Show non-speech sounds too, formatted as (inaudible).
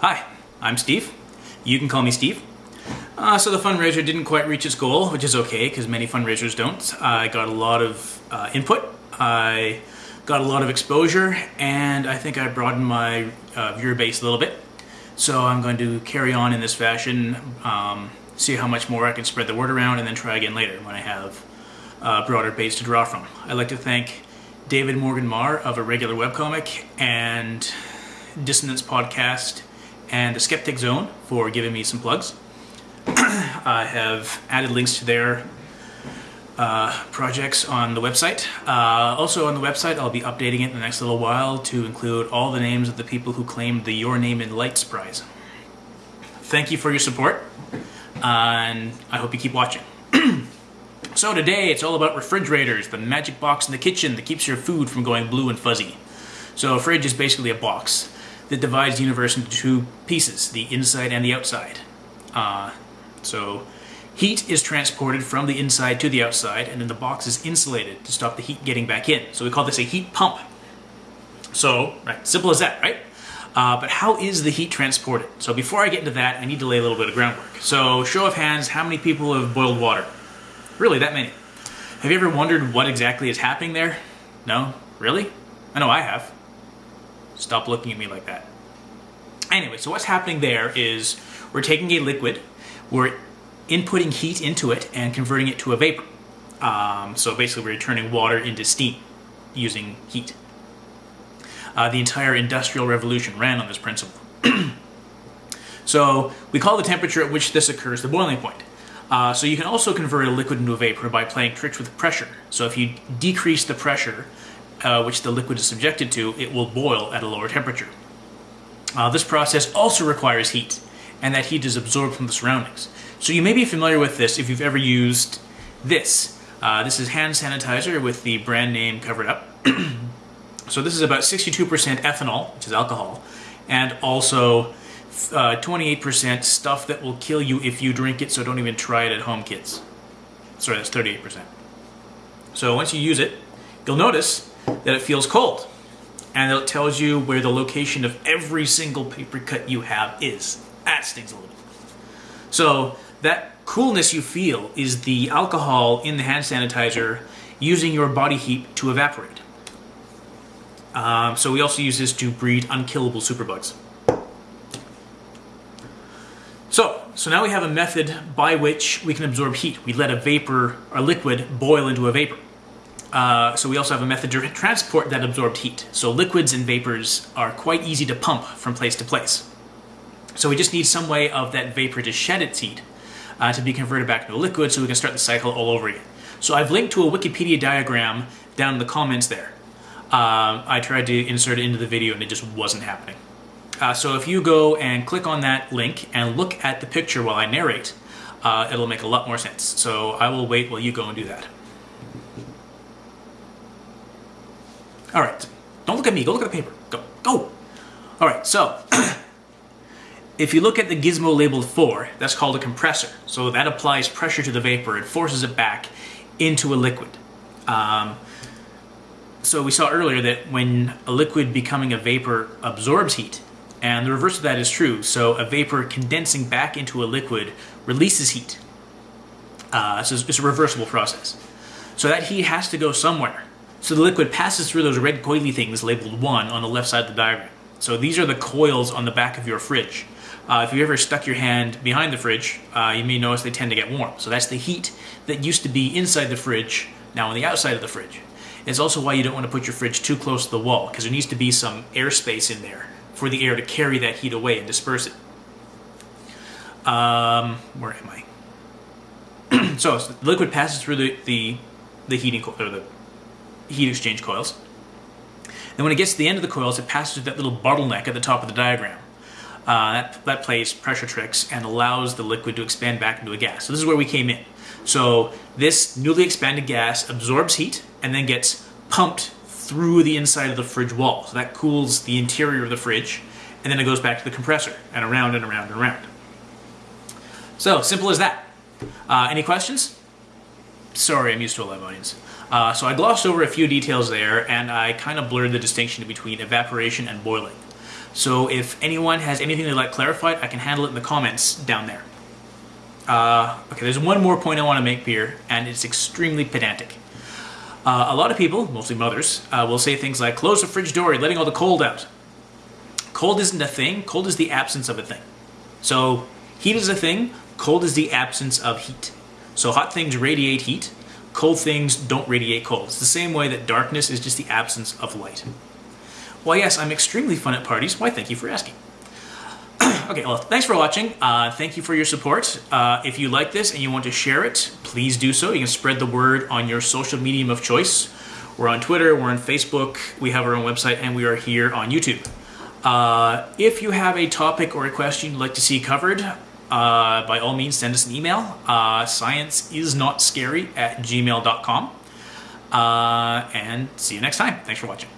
Hi, I'm Steve. You can call me Steve. Uh, so the fundraiser didn't quite reach its goal, which is okay because many fundraisers don't. I got a lot of uh, input, I got a lot of exposure, and I think I broadened my uh, viewer base a little bit. So I'm going to carry on in this fashion, um, see how much more I can spread the word around, and then try again later when I have a broader base to draw from. I'd like to thank David Morgan-Mar of Irregular Webcomic and Dissonance Podcast and the Skeptic Zone for giving me some plugs. (clears throat) I have added links to their uh, projects on the website. Uh, also on the website, I'll be updating it in the next little while to include all the names of the people who claimed the Your Name in Lights prize. Thank you for your support, and I hope you keep watching. (clears throat) so today, it's all about refrigerators, the magic box in the kitchen that keeps your food from going blue and fuzzy. So a fridge is basically a box that divides the universe into two pieces, the inside and the outside. Uh, so heat is transported from the inside to the outside, and then the box is insulated to stop the heat getting back in. So we call this a heat pump. So, right, simple as that, right? Uh, but how is the heat transported? So before I get into that, I need to lay a little bit of groundwork. So show of hands, how many people have boiled water? Really, that many. Have you ever wondered what exactly is happening there? No? Really? I know I have. Stop looking at me like that. Anyway, so what's happening there is we're taking a liquid, we're inputting heat into it and converting it to a vapor. Um, so basically we're turning water into steam using heat. Uh, the entire industrial revolution ran on this principle. (clears throat) so we call the temperature at which this occurs the boiling point. Uh, so you can also convert a liquid into a vapor by playing tricks with pressure. So if you decrease the pressure uh, which the liquid is subjected to, it will boil at a lower temperature. Uh, this process also requires heat, and that heat is absorbed from the surroundings. So you may be familiar with this if you've ever used this. Uh, this is hand sanitizer with the brand name covered up. (clears throat) so this is about 62% ethanol, which is alcohol, and also 28% uh, stuff that will kill you if you drink it, so don't even try it at home, kids. Sorry, that's 38%. So once you use it, you'll notice that it feels cold. And it tells you where the location of every single paper cut you have is. That stings a little. Bit. So that coolness you feel is the alcohol in the hand sanitizer using your body heat to evaporate. Um, so we also use this to breed unkillable superbugs. So, so now we have a method by which we can absorb heat. We let a vapor, a liquid, boil into a vapor. Uh, so we also have a method to transport that absorbed heat. So liquids and vapors are quite easy to pump from place to place. So we just need some way of that vapor to shed its heat uh, to be converted back into a liquid so we can start the cycle all over again. So I've linked to a Wikipedia diagram down in the comments there. Uh, I tried to insert it into the video and it just wasn't happening. Uh, so if you go and click on that link and look at the picture while I narrate, uh, it'll make a lot more sense. So I will wait while you go and do that. All right, don't look at me, go look at the paper. Go, go. All right, so (clears throat) if you look at the gizmo labeled 4, that's called a compressor. So that applies pressure to the vapor, it forces it back into a liquid. Um, so we saw earlier that when a liquid becoming a vapor absorbs heat, and the reverse of that is true, so a vapor condensing back into a liquid releases heat. Uh, so it's a reversible process. So that heat has to go somewhere. So the liquid passes through those red coily things labeled 1 on the left side of the diagram. So these are the coils on the back of your fridge. Uh, if you ever stuck your hand behind the fridge, uh, you may notice they tend to get warm. So that's the heat that used to be inside the fridge, now on the outside of the fridge. It's also why you don't want to put your fridge too close to the wall, because there needs to be some airspace in there for the air to carry that heat away and disperse it. Um, where am I? so, (clears throat) so, the liquid passes through the, the, the heating or the heat exchange coils. Then when it gets to the end of the coils, it passes through that little bottleneck at the top of the diagram. Uh, that, that plays pressure tricks and allows the liquid to expand back into a gas. So this is where we came in. So this newly expanded gas absorbs heat and then gets pumped through the inside of the fridge wall. So that cools the interior of the fridge and then it goes back to the compressor and around and around and around. So simple as that. Uh, any questions? Sorry, I'm used to a live audience. Uh, so I glossed over a few details there and I kind of blurred the distinction between evaporation and boiling. So if anyone has anything they'd like clarified, I can handle it in the comments down there. Uh, okay, there's one more point I want to make here, and it's extremely pedantic. Uh, a lot of people, mostly mothers, uh, will say things like, close the fridge door, you're letting all the cold out. Cold isn't a thing, cold is the absence of a thing. So heat is a thing, cold is the absence of heat. So hot things radiate heat, cold things don't radiate cold. It's the same way that darkness is just the absence of light. Well, yes, I'm extremely fun at parties. Why, thank you for asking. (clears throat) okay, well, thanks for watching. Uh, thank you for your support. Uh, if you like this and you want to share it, please do so. You can spread the word on your social medium of choice. We're on Twitter, we're on Facebook, we have our own website, and we are here on YouTube. Uh, if you have a topic or a question you'd like to see covered, uh, by all means send us an email. Uh, science is not scary at gmail.com. Uh, and see you next time. Thanks for watching.